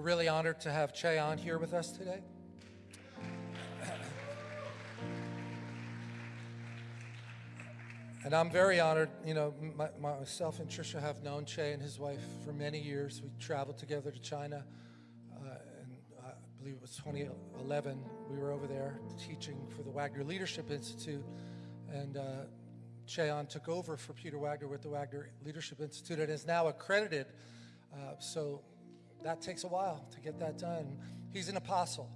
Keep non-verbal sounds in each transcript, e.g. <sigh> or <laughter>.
We're really honored to have Che on here with us today. And I'm very honored, you know, my, myself and Trisha have known Che and his wife for many years. We traveled together to China, uh, and I believe it was 2011. We were over there teaching for the Wagner Leadership Institute, and uh, Che Ahn took over for Peter Wagner with the Wagner Leadership Institute and is now accredited. Uh, so that takes a while to get that done. He's an apostle.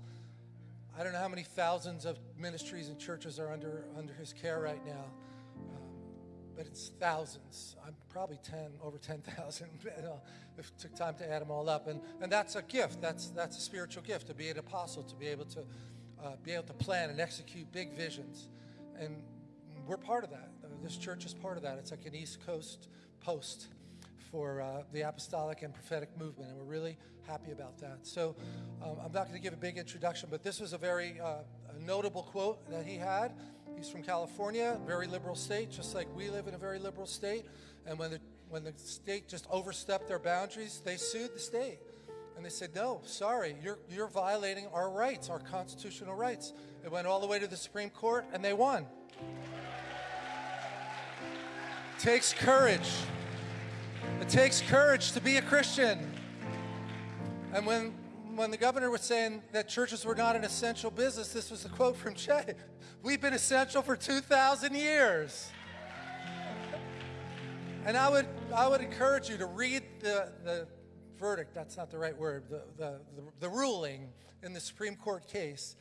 I don't know how many thousands of ministries and churches are under, under his care right now but it's thousands. I'm probably 10, over 10,000 <laughs> if it took time to add them all up. And, and that's a gift. That's, that's a spiritual gift to be an apostle, to be able to uh, be able to plan and execute big visions. And we're part of that. This church is part of that. It's like an East Coast post for uh, the apostolic and prophetic movement, and we're really happy about that. So um, I'm not going to give a big introduction, but this was a very uh, a notable quote that he had. He's from California, very liberal state, just like we live in a very liberal state. And when the, when the state just overstepped their boundaries, they sued the state. And they said, no, sorry, you're, you're violating our rights, our constitutional rights. It went all the way to the Supreme Court, and they won. Takes courage. It takes courage to be a Christian. And when when the governor was saying that churches were not an essential business, this was a quote from Che. <laughs> We've been essential for 2,000 years. And I would, I would encourage you to read the, the verdict, that's not the right word, the, the, the, ruling in the Supreme Court case.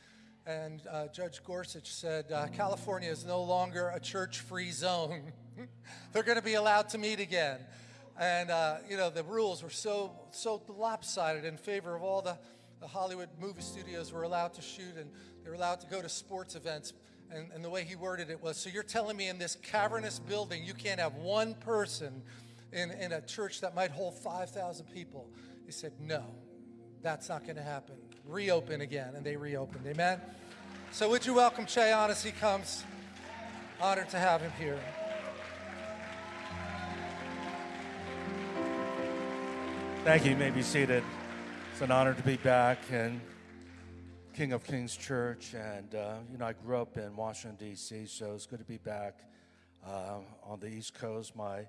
And uh, Judge Gorsuch said, uh, California is no longer a church-free zone. <laughs> They're going to be allowed to meet again. And, uh, you know, the rules were so, so lopsided in favor of all the, the Hollywood movie studios were allowed to shoot and they were allowed to go to sports events. And, and the way he worded it was, so you're telling me in this cavernous building you can't have one person in, in a church that might hold 5,000 people? He said, no, that's not going to happen. Reopen again. And they reopened. Amen? So would you welcome Che Ahn as he comes? Honored to have him here. Thank you. You may be seated. It's an honor to be back in King of Kings Church. And, uh, you know, I grew up in Washington, D.C., so it's good to be back uh, on the East Coast. My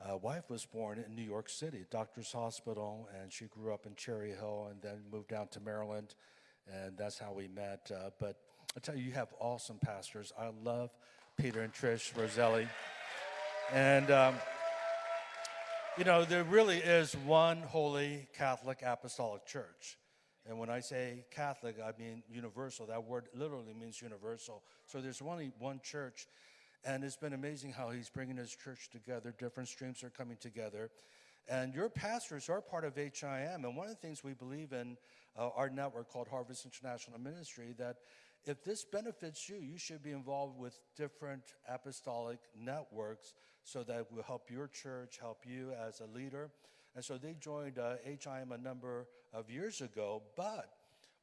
uh, wife was born in New York City, Doctor's Hospital, and she grew up in Cherry Hill and then moved down to Maryland. And that's how we met. Uh, but I tell you, you have awesome pastors. I love Peter and Trish Roselli. And, um, you know, there really is one holy Catholic apostolic church. And when I say Catholic, I mean universal. That word literally means universal. So there's only one church. And it's been amazing how he's bringing his church together. Different streams are coming together. And your pastors are part of HIM. And one of the things we believe in uh, our network called Harvest International Ministry, that if this benefits you, you should be involved with different apostolic networks so that will help your church, help you as a leader. And so they joined uh, HIM a number of years ago, but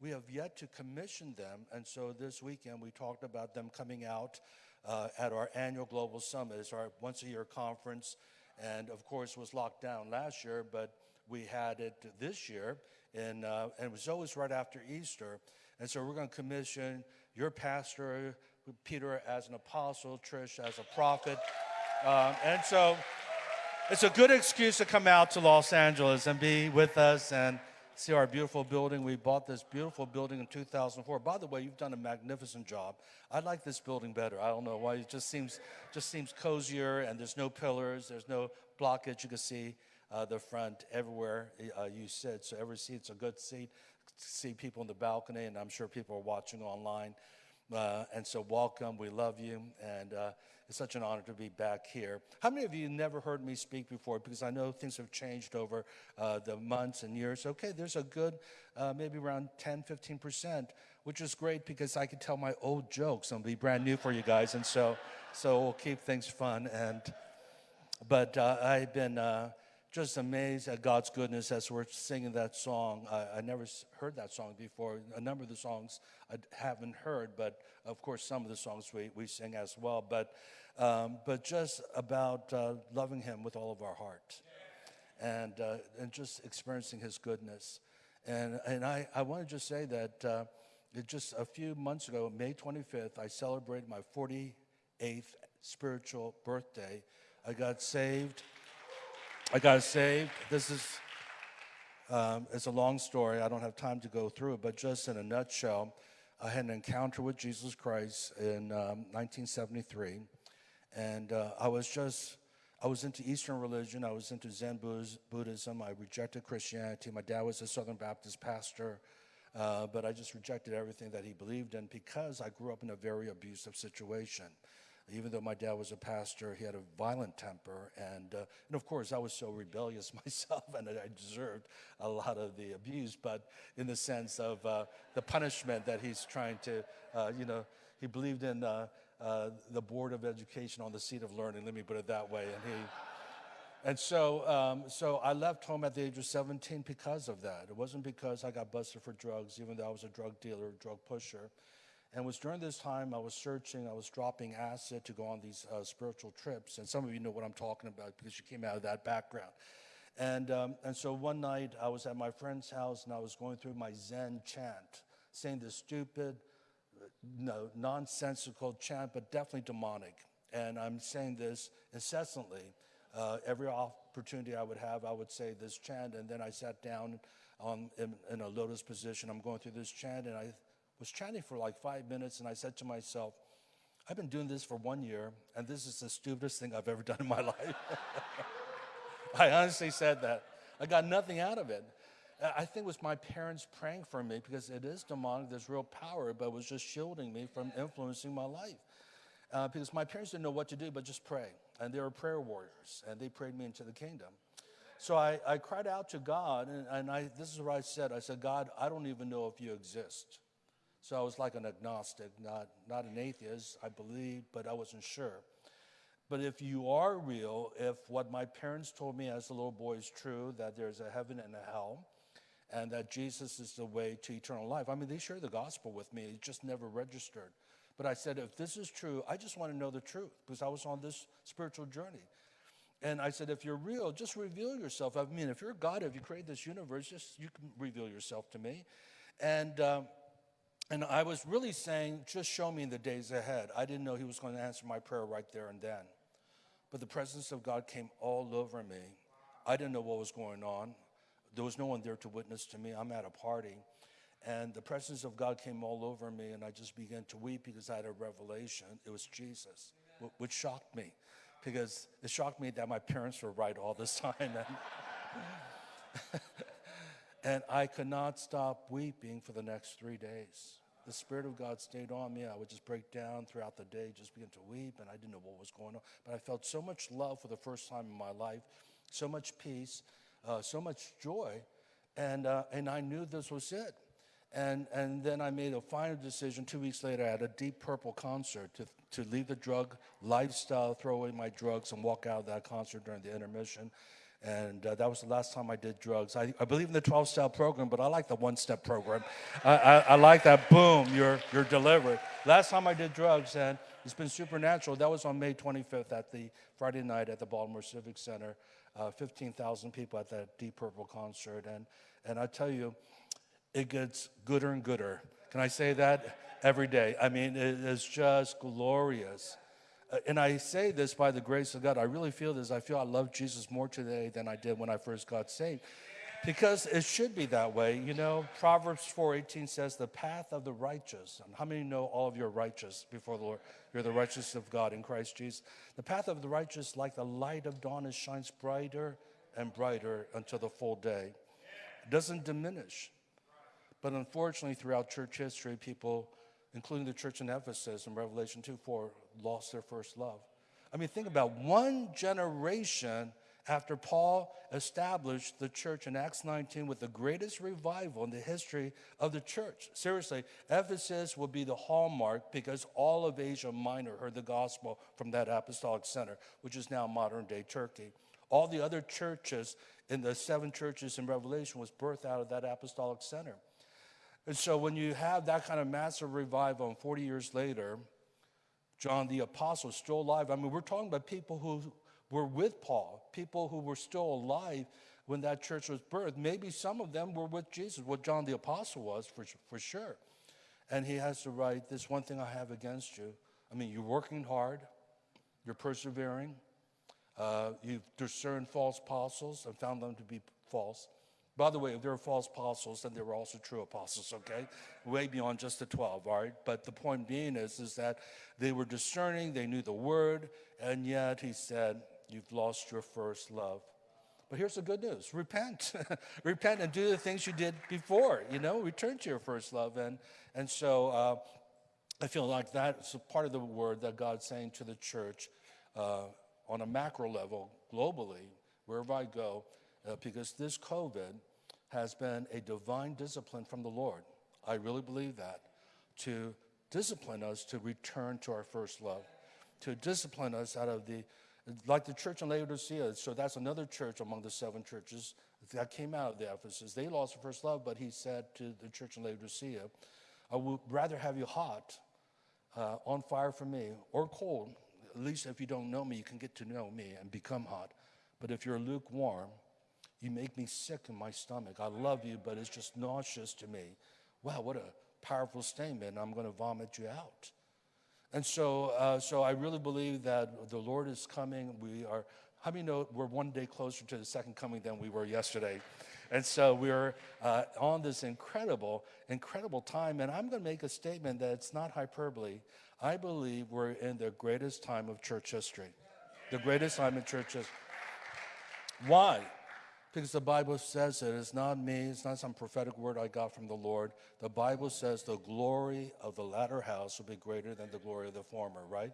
we have yet to commission them. And so this weekend we talked about them coming out uh, at our annual Global Summit. It's our once a year conference. And of course, was locked down last year, but we had it this year. And, uh, and it was always right after Easter. And so we're going to commission your pastor, Peter as an apostle, Trish as a prophet. Um, and so it's a good excuse to come out to Los Angeles and be with us and see our beautiful building. We bought this beautiful building in 2004. By the way, you've done a magnificent job. I like this building better. I don't know why. It just seems just seems cozier, and there's no pillars. There's no blockage. You can see uh, the front everywhere uh, you sit. So every seat's a good seat. See people in the balcony, and I'm sure people are watching online. Uh, and so welcome, we love you, and uh, it's such an honor to be back here. How many of you never heard me speak before? Because I know things have changed over uh, the months and years. Okay, there's a good, uh, maybe around 10, 15%, which is great because I can tell my old jokes and be brand new for you guys, and so, so we'll keep things fun. And, but uh, I've been uh, just amazed at God's goodness as we're singing that song. I, I, never heard that song before. A number of the songs I haven't heard, but of course some of the songs we, we sing as well. But, um, but just about uh, loving Him with all of our heart and, uh, and just experiencing His goodness. And, and I, I want to just say that uh, just a few months ago, May 25th, I celebrated my 48th spiritual birthday. I got saved. I got saved. This is um, it's a long story. I don't have time to go through it, but just in a nutshell, I had an encounter with Jesus Christ in um, 1973, and uh, I was just I was into Eastern religion. I was into Zen Buddhism. I rejected Christianity. My dad was a Southern Baptist pastor, uh, but I just rejected everything that he believed in because I grew up in a very abusive situation. Even though my dad was a pastor, he had a violent temper. And, uh, and of course, I was so rebellious <laughs> myself, and I deserved a lot of the abuse, but in the sense of uh, the punishment that he's trying to, uh, you know, he believed in uh, uh, the Board of Education on the seat of learning, let me put it that way. And he, and so, um, so I left home at the age of 17 because of that. It wasn't because I got busted for drugs, even though I was a drug dealer, drug pusher. And it was during this time I was searching, I was dropping acid to go on these uh, spiritual trips. And some of you know what I'm talking about because you came out of that background. And, um, and so one night I was at my friend's house and I was going through my Zen chant, saying this stupid, no, nonsensical chant, but definitely demonic. And I'm saying this incessantly. Uh, every opportunity I would have, I would say this chant, and then I sat down on, in, in a lotus position. I'm going through this chant, and I was chanting for like five minutes, and I said to myself, I've been doing this for one year, and this is the stupidest thing I've ever <laughs> done in my life. <laughs> I honestly said that. I got nothing out of it. I think it was my parents praying for me because it is demonic, there's real power, but it was just shielding me from influencing my life. Uh, because my parents didn't know what to do but just pray. And they were prayer warriors, and they prayed me into the kingdom. So I, I cried out to God, and, and I, this is what I said I said, God, I don't even know if you exist. So I was like an agnostic, not, not an atheist. I believed, but I wasn't sure. But if you are real, if what my parents told me as a little boy is true, that there's a heaven and a hell, and that Jesus is the way to eternal life. I mean, they shared the gospel with me, it just never registered. But I said, if this is true, I just want to know the truth because I was on this spiritual journey. And I said, if you're real, just reveal yourself. I mean, if you're God, if you create this universe, just you can reveal yourself to me. And um, and I was really saying, just show me the days ahead. I didn't know he was going to answer my prayer right there and then. But the presence of God came all over me. I didn't know what was going on. There was no one there to witness to me. I'm at a party. And the presence of God came all over me, and I just began to weep because I had a revelation. It was Jesus, which shocked me because it shocked me that my parents were right all this <laughs> time. And, <laughs> and I could not stop weeping for the next three days the Spirit of God stayed on me. I would just break down throughout the day, just begin to weep, and I didn't know what was going on. But I felt so much love for the first time in my life, so much peace, uh, so much joy, and, uh, and I knew this was it. And, and then I made a final decision two weeks later at a Deep Purple concert to, to leave the drug lifestyle, throw away my drugs, and walk out of that concert during the intermission. And uh, that was the last time I did drugs. I, I believe in the 12 step program, but I like the one step program. I, I, I, like that boom, you're, you're delivered. Last time I did drugs, and it's been supernatural. That was on May 25th at the Friday night at the Baltimore Civic Center. Uh, 15,000 people at that Deep Purple concert. And, and I tell you, it gets gooder and gooder. Can I say that? Every day. I mean, it is just glorious. Uh, and I say this by the grace of God. I really feel this. I feel I love Jesus more today than I did when I first got saved. Because it should be that way. You know, Proverbs 4:18 says, "The path of the righteous." And how many know all of you are righteous before the Lord? You're the righteousness of God in Christ Jesus. The path of the righteous, like the light of dawn, it shines brighter and brighter until the full day. It doesn't diminish. But unfortunately, throughout church history, people including the church in Ephesus in Revelation 2 4, lost their first love. I mean, think about one generation after Paul established the church in Acts 19 with the greatest revival in the history of the church. Seriously, Ephesus will be the hallmark because all of Asia Minor heard the gospel from that apostolic center, which is now modern day Turkey. All the other churches in the seven churches in Revelation was birthed out of that apostolic center. And so when you have that kind of massive revival, and 40 years later, John the Apostle is still alive. I mean, we're talking about people who were with Paul, people who were still alive when that church was birthed. Maybe some of them were with Jesus, what John the Apostle was for, for sure. And he has to write, This one thing I have against you. I mean, you're working hard, you're persevering, uh, you've discerned false apostles and found them to be false. By the way, if there were false apostles, then there were also true apostles, okay? Way beyond just the 12, all right? But the point being is, is that they were discerning, they knew the word, and yet he said, You've lost your first love. But here's the good news repent. <laughs> repent and do the things you did before, you know, return to your first love. And, and so uh, I feel like that's a part of the word that God's saying to the church uh, on a macro level, globally, wherever I go, uh, because this COVID has been a divine discipline from the Lord. I really believe that to discipline us to return to our first love, to discipline us out of the, like the church in Laodicea. So that's another church among the seven churches that came out of the Ephesus. They lost their first love, but he said to the church in Laodicea, I would rather have you hot, uh, on fire for me, or cold. At least if you don't know me, you can get to know me and become hot. But if you're lukewarm, you make me sick in my stomach. I love you, but it's just nauseous to me. Wow, what a powerful statement. I'm going to vomit you out. And so, uh, so I really believe that the Lord is coming. We are, how many know we're one day closer to the second coming than we were yesterday? And so we're uh, on this incredible, incredible time. And I'm going to make a statement that it's not hyperbole. I believe we're in the greatest time of church history. The greatest time in church history. Why? Because the Bible says it. It's not me, it's not some prophetic word I got from the Lord. The Bible says the glory of the latter house will be greater than the glory of the former, right?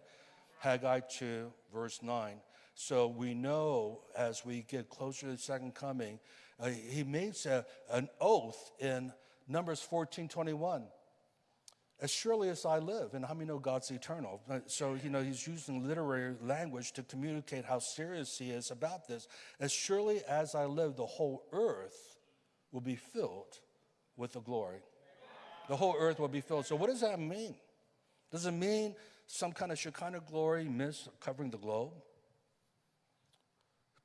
Haggai 2, verse 9. So we know as we get closer to the second coming, uh, he makes a, an oath in Numbers 14 21 as surely as I live. And how many know God's eternal? So, you know, he's using literary language to communicate how serious he is about this. As surely as I live, the whole earth will be filled with the glory. The whole earth will be filled. So, what does that mean? Does it mean some kind of Shekinah glory mist covering the globe?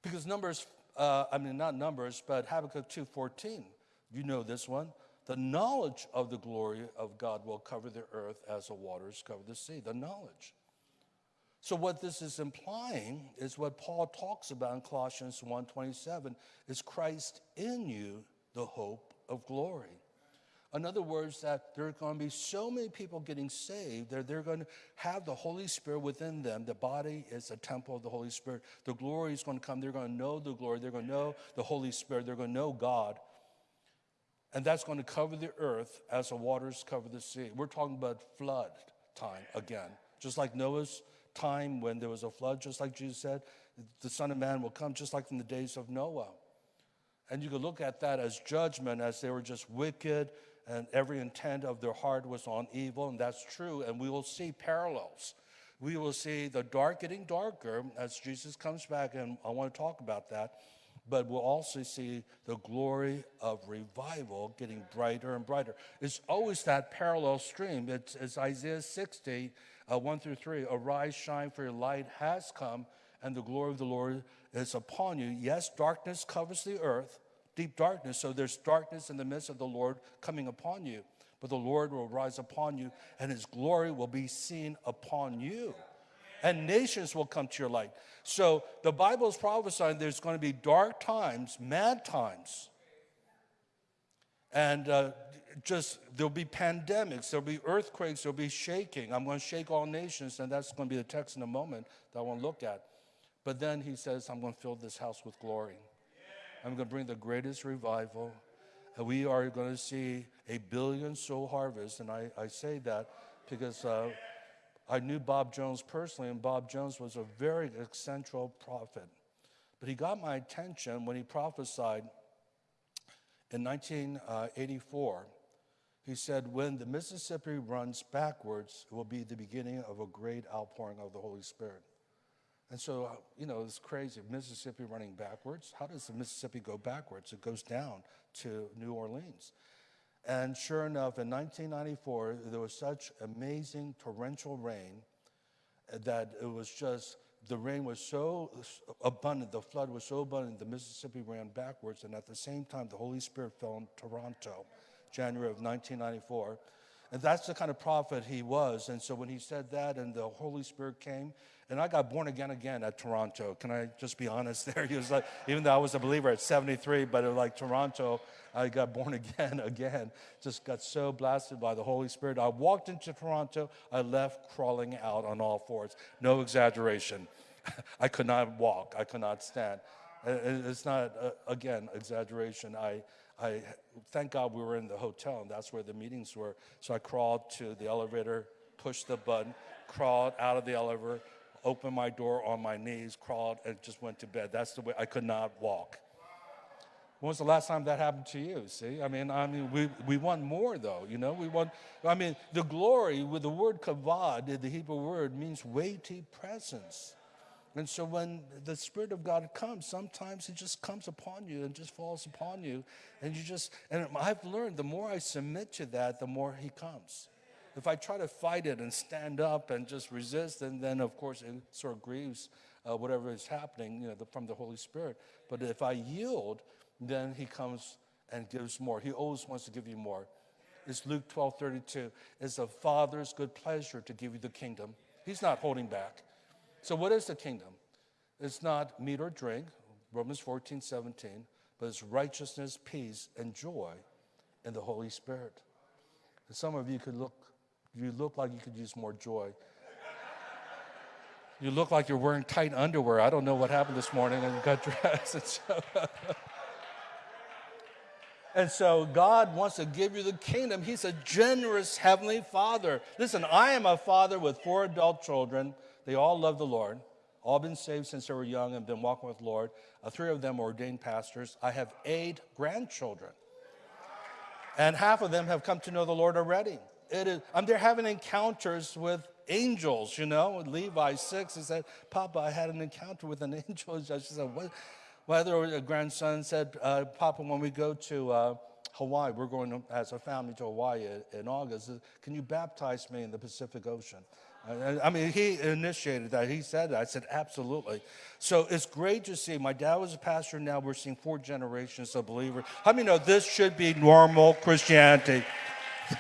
Because Numbers, uh, I mean, not Numbers, but Habakkuk 2.14, you know this one. The knowledge of the glory of God will cover the earth as the waters cover the sea. The knowledge. So what this is implying is what Paul talks about in Colossians 1:27 is Christ in you, the hope of glory. In other words, that there are going to be so many people getting saved that they're going to have the Holy Spirit within them. The body is a temple of the Holy Spirit. The glory is going to come. They're going to know the glory. They're going to know the Holy Spirit. They're going to know God. And that's going to cover the earth as the waters cover the sea. We're talking about flood time again. Just like Noah's time when there was a flood, just like Jesus said, the Son of Man will come just like in the days of Noah. And you could look at that as judgment, as they were just wicked and every intent of their heart was on evil, and that's true. And we will see parallels. We will see the dark getting darker as Jesus comes back, and I want to talk about that but we'll also see the glory of revival getting brighter and brighter. It's always that parallel stream. It's, it's Isaiah 60, uh, 1 through 3. Arise, shine, for your light has come, and the glory of the Lord is upon you. Yes, darkness covers the earth, deep darkness. So there's darkness in the midst of the Lord coming upon you. But the Lord will rise upon you, and his glory will be seen upon you and nations will come to your light. So the Bible is prophesying there's going to be dark times, mad times. And uh, just there'll be pandemics, there'll be earthquakes, there'll be shaking. I'm going to shake all nations, and that's going to be the text in a moment that I want to look at. But then he says, I'm going to fill this house with glory. I'm going to bring the greatest revival. And we are going to see a billion soul harvest. And I, I say that because uh, I knew Bob Jones personally, and Bob Jones was a very eccentric prophet. But he got my attention when he prophesied in 1984. He said, When the Mississippi runs backwards, it will be the beginning of a great outpouring of the Holy Spirit. And so, uh, you know, it's crazy. Mississippi running backwards. How does the Mississippi go backwards? It goes down to New Orleans. And sure enough, in 1994, there was such amazing torrential rain that it was just the rain was so abundant, the flood was so abundant, the Mississippi ran backwards, and at the same time, the Holy Spirit fell in Toronto, January of 1994. And that's the kind of prophet he was. And so when he said that and the Holy Spirit came, and I got born again again at Toronto. Can I just be honest <laughs> there? He was like, even though I was a believer at 73, but like Toronto, I got born <laughs> again again. Just got so blasted by the Holy Spirit. I walked into Toronto, I left crawling out on all fours. No exaggeration. <laughs> I could not walk, I could not stand. It's not, uh, again, exaggeration. I, I thank God we were in the hotel, and that's where the meetings were. So I crawled to the elevator, pushed the button, crawled out of the elevator, opened my door on my knees, crawled, and just went to bed. That's the way I could not walk. When was the last time that happened to you? See, I mean, I mean, we, we want more though, you know. We want, I mean, the glory with the word kavod, the Hebrew word, means weighty presence. And so when the Spirit of God comes, sometimes it just comes upon you and just falls upon you. And you just, and I've learned the more I submit to that, the more He comes. If I try to fight it and stand up and just resist, and then of course it sort of grieves uh, whatever is happening you know, the, from the Holy Spirit. But if I yield, then He comes and gives more. He always wants to give you more. It's Luke 12 32. It's the Father's good pleasure to give you the kingdom. He's not holding back. So, what is the kingdom? It's not meat or drink, Romans 14, 17, but it's righteousness, peace, and joy in the Holy Spirit. And some of you could look, you look like you could use more joy. You look like you're wearing tight underwear. I don't know what happened this morning and you got dressed. <laughs> And so, and so God wants to give you the kingdom. He's a generous heavenly father. Listen, I am a father with four adult children. They all love the Lord, all been saved since they were young and been walking with the Lord. Uh, three of them are ordained pastors. I have eight grandchildren, and half of them have come to know the Lord already. It is, I'm there having encounters with angels, you know. Levi 6, he said, Papa, I had an encounter with an <laughs> angel. I said, what? My other grandson said, uh, Papa, when we go to uh, Hawaii, we're going to, as a family to Hawaii in August, can you baptize me in the Pacific Ocean? I mean, he initiated that. He said that. I said, absolutely. So it's great to see. My dad was a pastor. Now we're seeing four generations of believers. How many know this should be normal Christianity?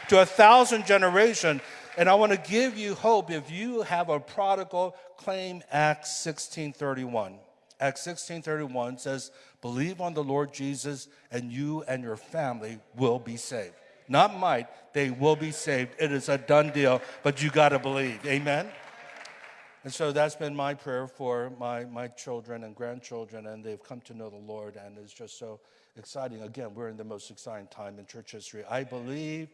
to a thousand generation. And I want to give you hope. If you have a prodigal, claim Acts 16:31. Acts 16:31 says, "Believe on the Lord Jesus, and you and your family will be saved." Not might, they will be saved. It is a done deal, but you got to believe. Amen? And so that's been my prayer for my, my children and grandchildren, and they've come to know the Lord, and it's just so exciting. Again, we're in the most exciting time in church history. I believe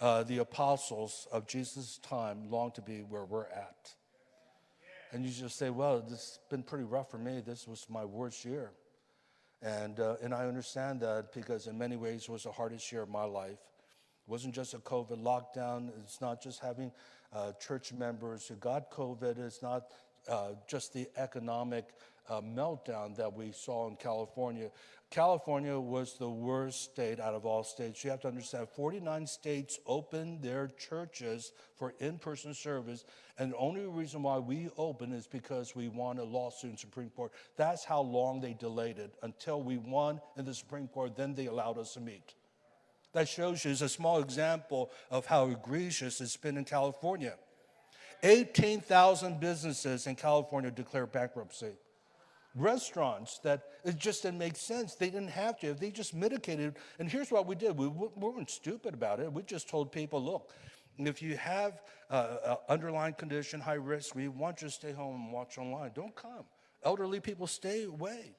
uh, the apostles of Jesus' time long to be where we're at. And you just say, well, this has been pretty rough for me. This was my worst year. And, uh, and I understand that because in many ways it was the hardest year of my life. It wasn't just a COVID lockdown. It's not just having uh, church members who got COVID. It's not uh, just the economic uh, meltdown that we saw in California. California was the worst state out of all states. You have to understand 49 states opened their churches for in person service, and the only reason why we opened is because we won a lawsuit in Supreme Court. That's how long they delayed it until we won in the Supreme Court, then they allowed us to meet. That shows you is a small example of how egregious it's been in California. 18,000 businesses in California declared bankruptcy. Restaurants that it just didn't make sense. They didn't have to. They just mitigated. And here's what we did we, we weren't stupid about it. We just told people look, if you have uh, an underlying condition, high risk, we want you to stay home and watch online. Don't come. Elderly people, stay away.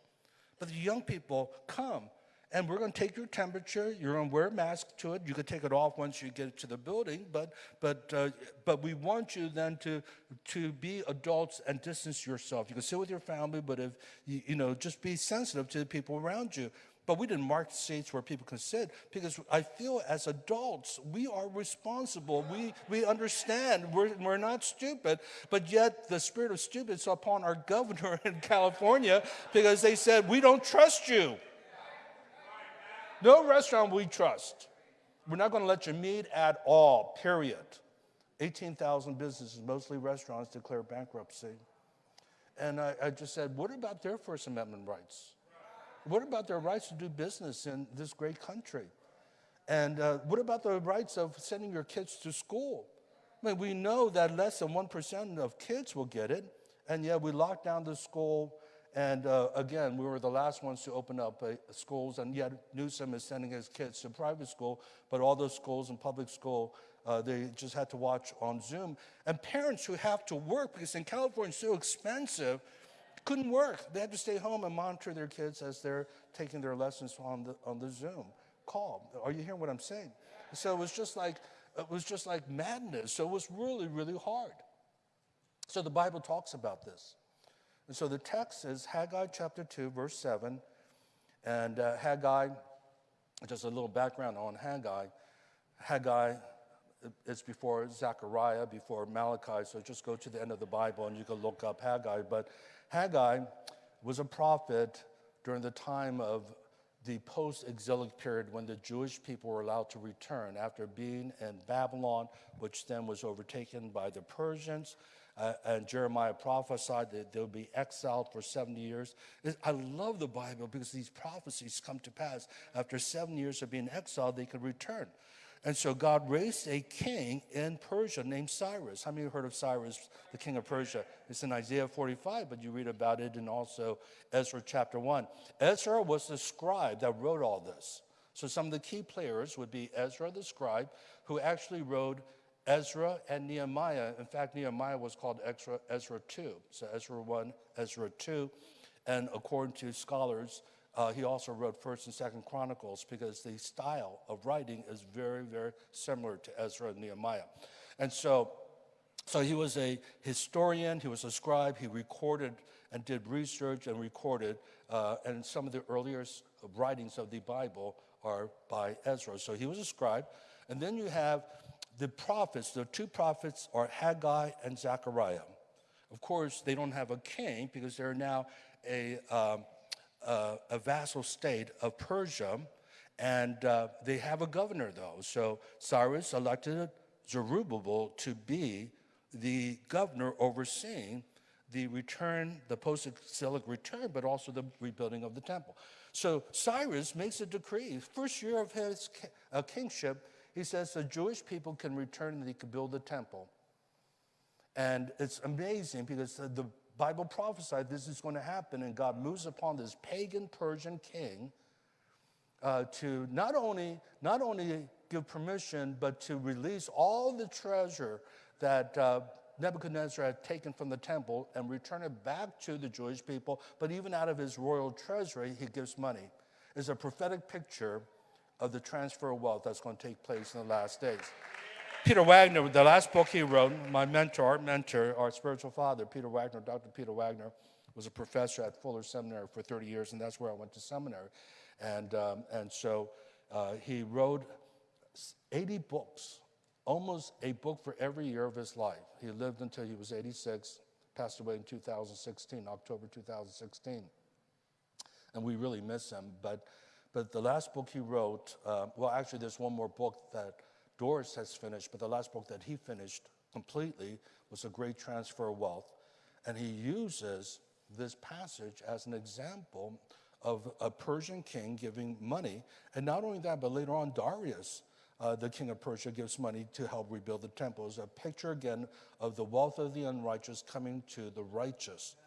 But the young people, come and we're going to take your temperature. You're going to wear a mask to it. You can take it off once you get to the building, but but uh, but we want you then to to be adults and distance yourself. You can sit with your family, but if you, you know, just be sensitive to the people around you. But we didn't mark seats where people can sit because I feel as adults, we are responsible. We, we understand. We're, we're not stupid. But yet, the spirit of stupid is upon our governor <laughs> in California because they said, We don't trust you. No restaurant we trust. We're not going to let you meet at all, period. 18,000 businesses, mostly restaurants, declare bankruptcy. And I, I just said, what about their First Amendment rights? What about their rights to do business in this great country? And uh, what about the rights of sending your kids to school? I mean, we know that less than 1% of kids will get it, and yet we lock down the school. And uh, again, we were the last ones to open up uh, schools, and yet Newsom is sending his kids to private school, but all those schools and public school, uh, they just had to watch on Zoom. And parents who have to work, because in California it's so expensive, couldn't work. They had to stay home and monitor their kids as they're taking their lessons on the, on the Zoom call. Are you hearing what I'm saying? So it was just like it was just like madness. So it was really, really hard. So the Bible talks about this. And so the text is Haggai chapter 2, verse 7. And uh, Haggai, just a little background on Haggai. Haggai is before Zechariah, before Malachi. So just go to the end of the Bible and you can look up Haggai. But Haggai was a prophet during the time of the post exilic period when the Jewish people were allowed to return after being in Babylon, which then was overtaken by the Persians. Uh, and Jeremiah prophesied that they'll be exiled for 70 years. I love the Bible because these prophecies come to pass. After seven years of being exiled, they could return. And so God raised a king in Persia named Cyrus. How many you heard of Cyrus, the king of Persia? It's in Isaiah 45, but you read about it in also Ezra chapter 1. Ezra was the scribe that wrote all this. So some of the key players would be Ezra the scribe, who actually wrote Ezra and Nehemiah. In fact, Nehemiah was called Ezra, Ezra 2. So Ezra 1, Ezra 2. And according to scholars, uh, he also wrote First and Second Chronicles because the style of writing is very, very similar to Ezra and Nehemiah. And so, so he was a historian, he was a scribe, he recorded and did research and recorded, uh, and some of the earliest writings of the Bible are by Ezra. So he was a scribe. And then you have the prophets, the two prophets are Haggai and Zechariah. Of course, they don't have a king because they're now a, uh, a vassal state of Persia, and uh, they have a governor, though. So Cyrus elected Zerubbabel to be the governor overseeing the return, the post-exilic return, but also the rebuilding of the temple. So Cyrus makes a decree. First year of his uh, kingship, he says the Jewish people can return and they can build the temple. And it's amazing because the Bible prophesied this is going to happen, and God moves upon this pagan Persian king uh, to not only, not only give permission, but to release all the treasure that uh, Nebuchadnezzar had taken from the temple and return it back to the Jewish people. But even out of his royal treasury, he gives money. It's a prophetic picture of the transfer of wealth that's going to take place in the last days. Peter Wagner, the last book he wrote, my mentor, our mentor, our spiritual father, Peter Wagner, Dr. Peter Wagner, was a professor at Fuller Seminary for 30 years, and that's where I went to seminary. And, um, and so uh, he wrote 80 books, almost a book for every year of his life. He lived until he was 86, passed away in 2016, October 2016. And we really miss him. But, but the last book he wrote, uh, well, actually, there's one more book that Doris has finished, but the last book that he finished completely was A Great Transfer of Wealth. And he uses this passage as an example of a Persian king giving money. And not only that, but later on, Darius, uh, the king of Persia, gives money to help rebuild the temple. It's a picture again of the wealth of the unrighteous coming to the righteous.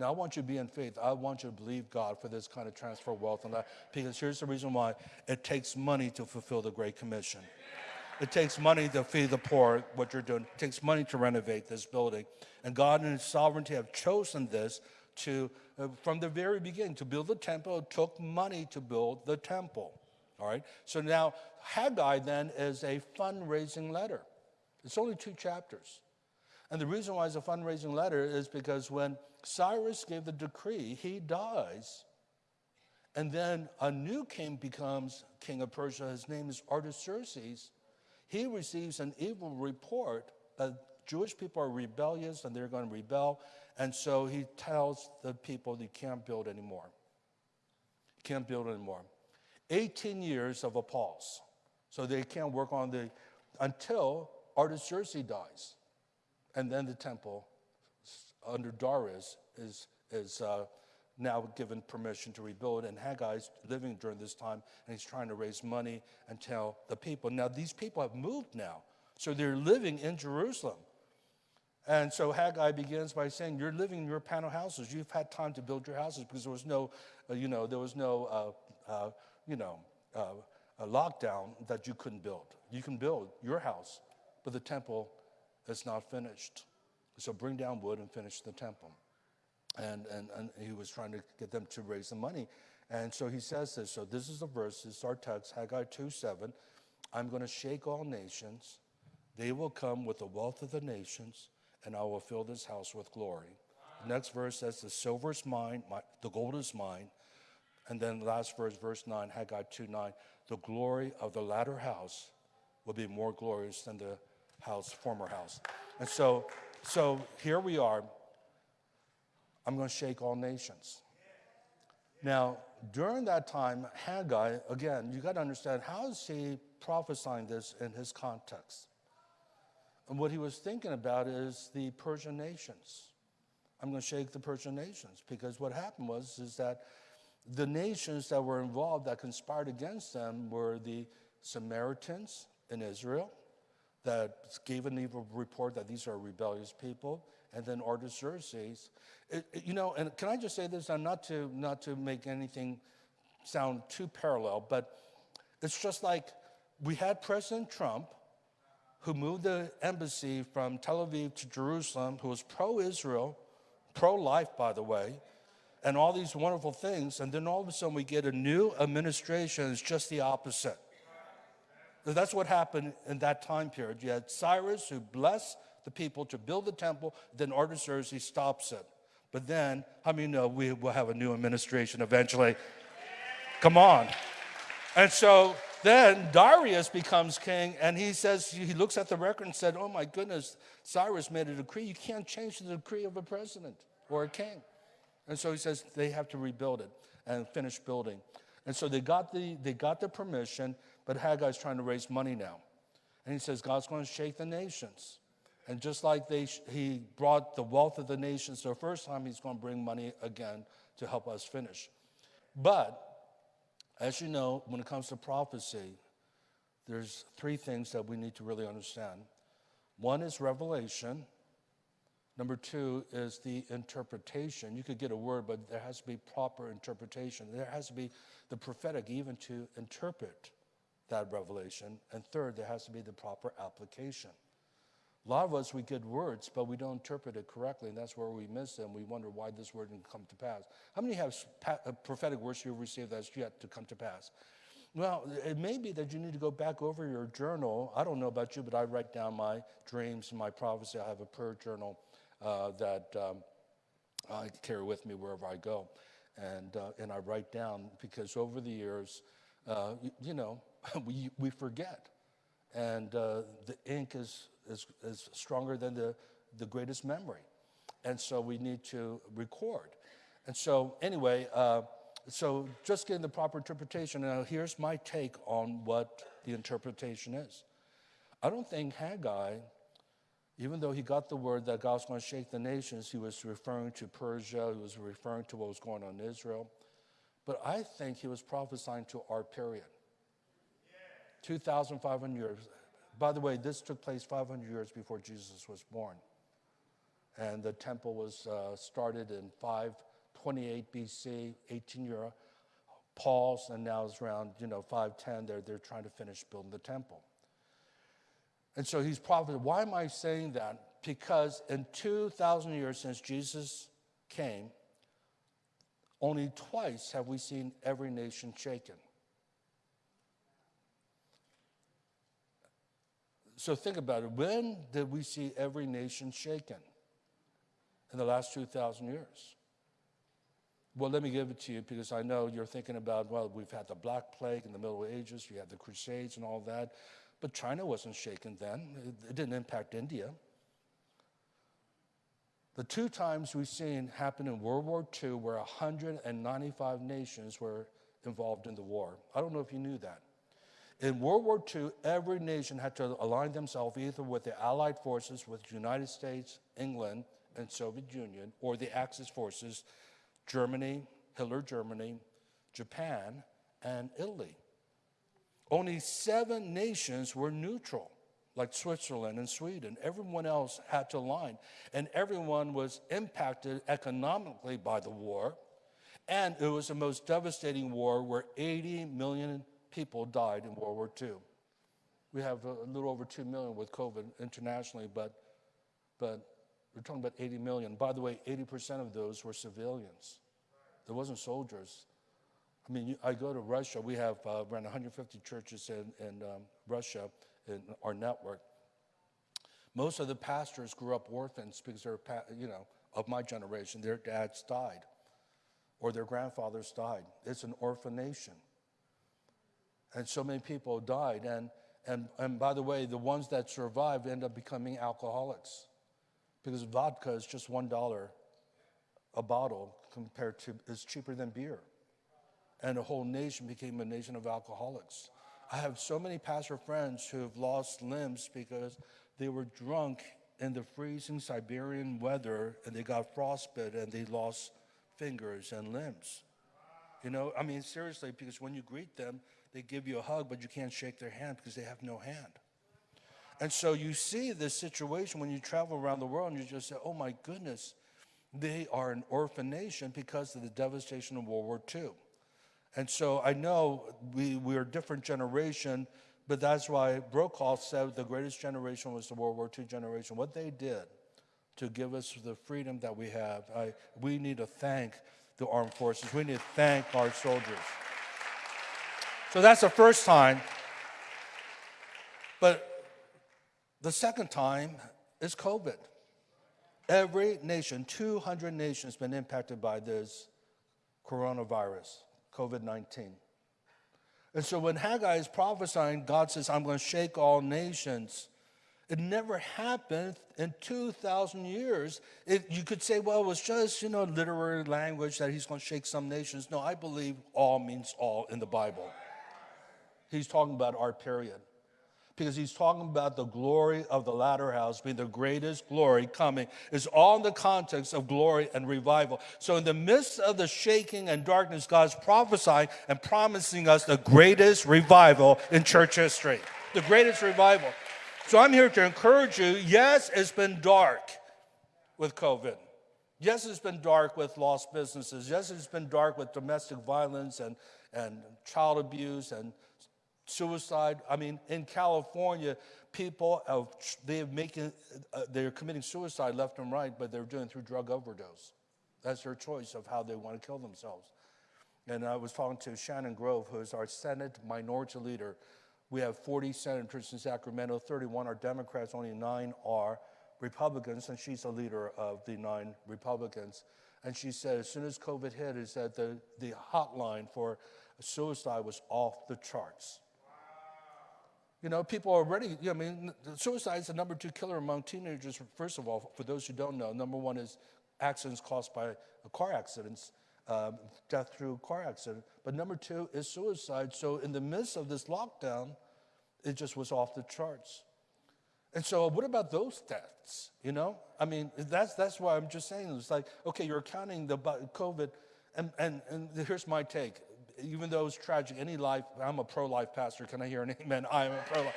Now, I want you to be in faith. I want you to believe God for this kind of transfer of wealth and that, because here's the reason why it takes money to fulfill the Great Commission. It takes money to feed the poor, what you're doing. It takes money to renovate this building. And God in His sovereignty have chosen this to, uh, from the very beginning, to build the temple. It took money to build the temple. All right? So now, Haggai then is a fundraising letter. It's only two chapters. And the reason why it's a fundraising letter is because when Cyrus gave the decree, he dies. And then a new king becomes king of Persia. His name is Artaxerxes he receives an evil report that Jewish people are rebellious and they're going to rebel. And so he tells the people they can't build anymore. Can't build anymore. 18 years of a pause. So they can't work on the, until Artaxerxes dies. And then the temple under Darius is, is uh, now given permission to rebuild. And Haggai's living during this time, and he's trying to raise money and tell the people. Now, these people have moved now, so they're living in Jerusalem. And so Haggai begins by saying, "You're living in your panel houses. You've had time to build your houses because there was no, uh, you know, there was no, uh, uh, you know, uh, a lockdown that you couldn't build. You can build your house, but the temple is not finished. So bring down wood and finish the temple." And, and, and he was trying to get them to raise the money. And so he says this. So this is the verse, this is our text, Haggai 2 7. I'm going to shake all nations. They will come with the wealth of the nations, and I will fill this house with glory. The next verse says, The silver is mine, my, the gold is mine. And then the last verse, verse 9, Haggai 2 9, the glory of the latter house will be more glorious than the house, former house. And so, so here we are. I'm going to shake all nations. Now, during that time, Haggai, again, you got to understand how is he prophesying this in his context? And what he was thinking about is the Persian nations. I'm going to shake the Persian nations because what happened was is that the nations that were involved that conspired against them were the Samaritans in Israel that gave an evil report that these are rebellious people, and then Artaxerxes. It, it, you know, and can I just say this, and not to not to make anything sound too parallel, but it's just like we had President Trump, who moved the embassy from Tel Aviv to Jerusalem, who was pro-Israel, pro-life, by the way, and all these wonderful things, and then all of a sudden we get a new administration. It's just the opposite. That's what happened in that time period. You had Cyrus who blessed the people to build the temple, then Artaxerxes stops it. But then, how many know we will have a new administration eventually? Come on. And so then Darius becomes king, and he says, he looks at the record and said, Oh my goodness, Cyrus made a decree. You can't change the decree of a president or a king. And so he says they have to rebuild it and finish building. And so they got the, they got the permission, but Haggai's trying to raise money now. And he says, God's going to shake the nations. And just like they, he brought the wealth of the nations the first time, he's going to bring money again to help us finish. But as you know, when it comes to prophecy, there's three things that we need to really understand. One is revelation. Number two is the interpretation. You could get a word, but there has to be proper interpretation. There has to be the prophetic even to interpret that revelation. And third, there has to be the proper application. A lot of us, we get words, but we don't interpret it correctly, and that's where we miss them. We wonder why this word didn't come to pass. How many have uh, prophetic words you've received that's yet to come to pass? Well, it may be that you need to go back over your journal. I don't know about you, but I write down my dreams and my prophecy. I have a prayer journal uh, that um, I carry with me wherever I go. And, uh, and I write down because over the years, uh, you, you, know, <laughs> we, we forget. And uh, the ink is is, is stronger than the, the greatest memory. And so we need to record. And so, anyway, uh, so just getting the proper interpretation. Now, here's my take on what the interpretation is. I don't think Haggai, even though he got the word that God's going to shake the nations, he was referring to Persia, he was referring to what was going on in Israel. But I think he was prophesying to our period. 2,500 years. By the way, this took place 500 years before Jesus was born. And the temple was uh, started in 528 BC, 18 year Paul's, and now it's around, you know, 510. They're, they're trying to finish building the temple. And so he's prophet. Why am I saying that? Because in 2,000 years since Jesus came, only twice have we seen every nation shaken. So think about it. When did we see every nation shaken? In the last 2,000 years. Well, let me give it to you because I know you're thinking about, well, we've had the Black Plague in the Middle Ages, you had the Crusades and all that, but China wasn't shaken then. It, didn't impact India. The two times we've seen happen in World War II where 195 nations were involved in the war. I don't know if you knew that. In World War II, every nation had to align themselves either with the Allied forces, with the United States, England, and Soviet Union, or the Axis forces, Germany, Hitler Germany, Japan, and Italy. Only seven nations were neutral, like Switzerland and Sweden. Everyone else had to align, and everyone was impacted economically by the war. And it was the most devastating war where 80 million people died in World War II. We have a little over 2 million with COVID internationally, but, but we're talking about 80 million. By the way, 80% of those were civilians. There wasn't soldiers. I mean, I go to Russia. We have uh, around 150 churches in, in um, Russia in our network. Most of the pastors grew up orphans because they're, you know, of my generation. Their dads died or their grandfathers died. It's an orphan nation. And so many people died. And, and, and by the way, the ones that survived end up becoming alcoholics because vodka is just $1 a bottle compared to, is cheaper than beer. And a whole nation became a nation of alcoholics. I have so many pastor friends who have lost limbs because they were drunk in the freezing Siberian weather and they got frostbite and they lost fingers and limbs. You know, I mean, seriously, because when you greet them, they give you a hug, but you can't shake their hand because they have no hand. And so you see this situation when you travel around the world and you just say, oh my goodness, they are an orphan nation because of the devastation of World War II. And so I know we, we're a different generation, but that's why Brokaw said the greatest generation was the World War II generation. What they did to give us the freedom that we have, I, we need to thank the armed forces. We need to thank our soldiers. So that's the first time. But the second time is COVID. Every nation, 200 nations, been impacted by this coronavirus, COVID 19. And so when Haggai is prophesying, God says, I'm going to shake all nations. It never happened in 2,000 years. It, you could say, well, it was just, you know, literary language that he's going to shake some nations. No, I believe all means all in the Bible. He's talking about our period because he's talking about the glory of the latter house being the greatest glory coming is all in the context of glory and revival. So in the midst of the shaking and darkness, God's prophesying and promising us the greatest revival in church history. The greatest revival. So I'm here to encourage you. Yes, it's been dark with COVID. Yes, it's been dark with lost businesses. Yes, it's been dark with domestic violence and, and child abuse and suicide. I mean, in California, people are, making, uh, they're committing suicide left and right, but they're doing through drug overdose. That's their choice of how they want to kill themselves. And I was talking to Shannon Grove, who is our Senate minority leader. We have 40 senators in Sacramento, 31 are Democrats, only nine are Republicans, and she's the leader of the nine Republicans. And she said, as soon as COVID hit, is that the, the hotline for suicide was off the charts. You know, people already, I mean, suicide is the number two killer among teenagers. First of all, for those who don't know, number one is accidents caused by car accidents, um, death through car accident. But number two is suicide. So in the midst of this lockdown, it just was off the charts. And so, what about those deaths? You know, I mean, that's that's why I'm just saying it's like, okay, you're counting the COVID, and and and here's my take even though it's tragic, any life, I'm a pro life pastor. Can I hear an amen? I am a pro life.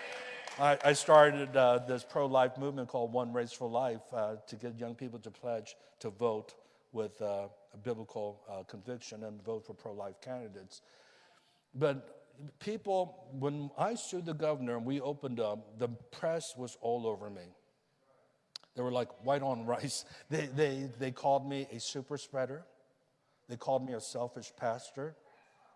I, I started uh, this pro life movement called One Race for Life uh, to get young people to pledge to vote with uh, a biblical uh, conviction and vote for pro life candidates. But people, when I sued the governor and we opened up, the press was all over me. They were like white on rice. <laughs> They, they, they called me a super spreader. They called me a selfish pastor.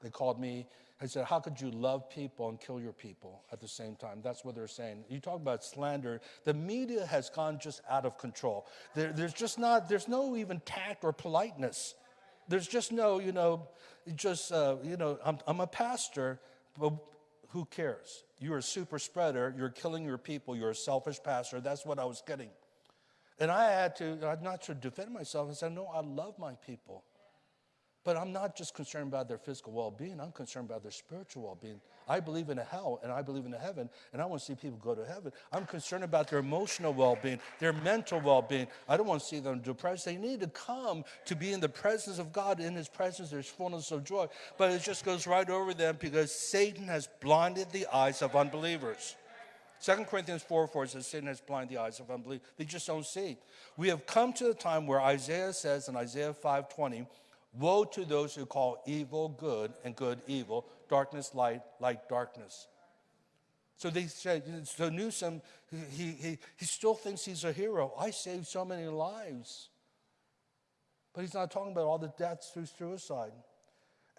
They called me, I said, How could you love people and kill your people at the same time? That's what they're saying. You talk about slander. The media has gone just out of control. There, there's just not, there's no even tact or politeness. There's just no, you know, just, uh, you know, I'm, I'm a pastor, but who cares? You're a super spreader. You're killing your people. You're a selfish pastor. That's what I was getting. And I had to, I not to defend myself, I said, No, I love my people. But I'm not just concerned about their physical well being, I'm concerned about their spiritual well being. I believe in a hell and I believe in a heaven, and I want to see people go to heaven. I'm concerned about their emotional well being, their mental well being. I don't want to see them depressed. They need to come to be in the presence of God. In His presence, there's fullness of joy. But it just goes right over them because Satan has blinded the eyes of unbelievers. 2 Corinthians 4 4 says, Satan has blinded the eyes of unbelief. They just don't see. We have come to the time where Isaiah says in Isaiah 5 20, Woe to those who call evil good and good evil, darkness light, light darkness. So they said, so Newsom, he, he, he still thinks he's a hero. I saved so many lives. But he's not talking about all the deaths through suicide.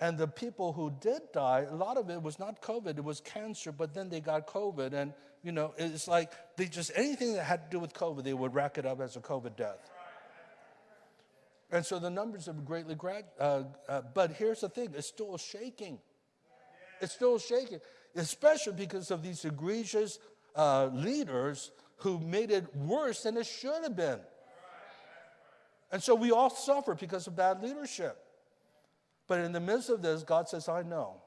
And the people who did die, a lot of it was not COVID, it was cancer, but then they got COVID. And, you know, it's like they just, anything that had to do with COVID, they would rack it up as a COVID death. And so the numbers have greatly, uh, uh, but here's the thing it's still shaking. It's still shaking, especially because of these egregious uh, leaders who made it worse than it should have been. And so we all suffer because of bad leadership. But in the midst of this, God says, I know.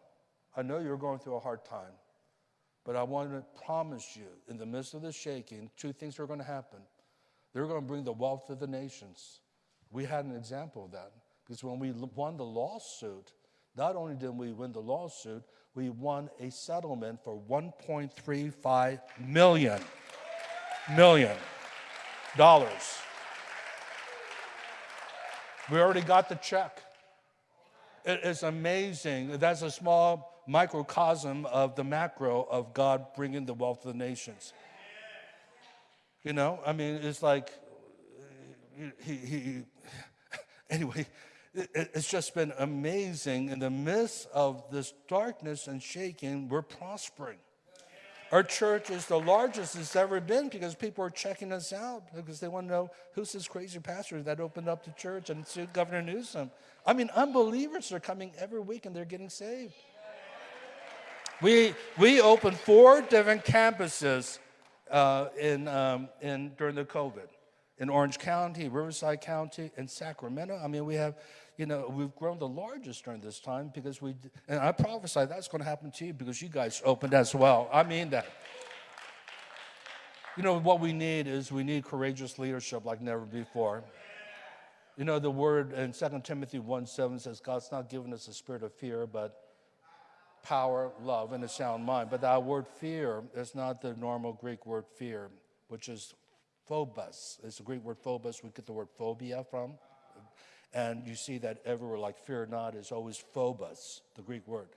I know you're going through a hard time. But I want to promise you, in the midst of the shaking, two things are going to happen. They're going to bring the wealth of the nations. We had an example of that because when we won the lawsuit, not only did we win the lawsuit, we won a settlement for 1.35 million million dollars. We already got the check. It is amazing. That's a small microcosm of the macro of God bringing the wealth of the nations. You know, I mean, it's like he, he anyway, it, it's just been amazing. In the midst of this darkness and shaking, we're prospering. Our church is the largest it's ever been because people are checking us out because they want to know who's this crazy pastor that opened up the church and sued Governor Newsom. I mean, unbelievers are coming every week and they're getting saved. We, we opened four different campuses uh, in, um, in, during the COVID in Orange County, Riverside County, and Sacramento. I mean, we have, you know, we've grown the largest during this time because we, and I prophesy that's going to happen to you because you guys opened as well. I mean that. You know, what we need is we need courageous leadership like never before. You know, the word in 2 Timothy 1 7 says, God's not given us a spirit of fear, but power, love, and a sound mind. But that word fear is not the normal Greek word fear, which is phobos. It's a Greek word phobos. We get the word phobia from. And you see that everywhere, like fear not is always phobos, the Greek word.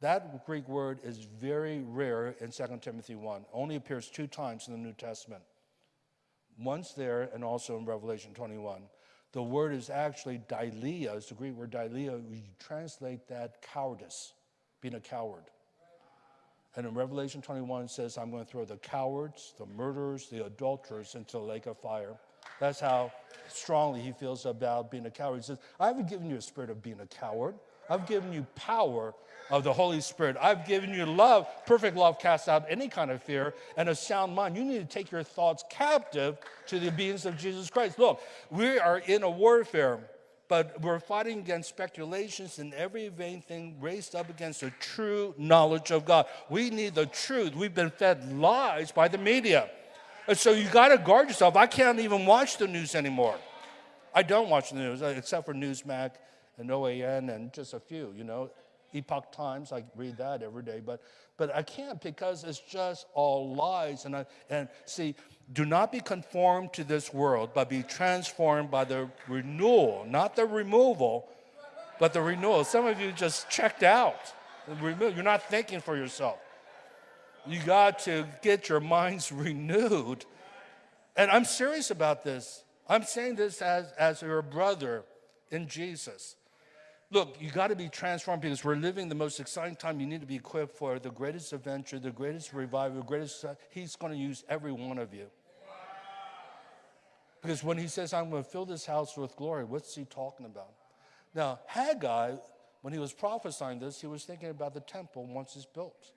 That Greek word is very rare in 2 Timothy 1. Only appears two times in the New Testament. Once there and also in Revelation 21. The word is actually deilia, it's the Greek word deilia. We translate that cowardice, being a coward. And in Revelation 21, it says, I'm going to throw the cowards, the murderers, the adulterers into the lake of fire. That's how strongly he feels about being a coward. He says, I haven't given you a spirit of being a coward. I've given you power of the Holy Spirit. I've given you love. Perfect love casts out any kind of fear and a sound mind. You need to take your thoughts captive to the obedience of Jesus Christ. Look, we are in a warfare but we're fighting against speculations and every vain thing raised up against the true knowledge of God. We need the truth. We've been fed lies by the media. And so you got to guard yourself. I can't even watch the news anymore. I don't watch the news, except for Newsmax and OAN and just a few, you know. Epoch Times, I read that every day, but, but I can't because it's just all lies. And, I, and see, do not be conformed to this world, but be transformed by the renewal, not the removal, but the renewal. Some of you just checked out. You're not thinking for yourself. You got to get your minds <laughs> renewed. And I'm serious about this. I'm saying this as, as your brother in Jesus. Look, you got to be transformed because we're living the most exciting time. You need to be equipped for the greatest adventure, the greatest revival, the greatest. He's going to use every one of you. Because when he says, I'm going to fill this house with glory, what's he talking about? Now, Haggai, when he was prophesying this, he was thinking about the temple once it's built.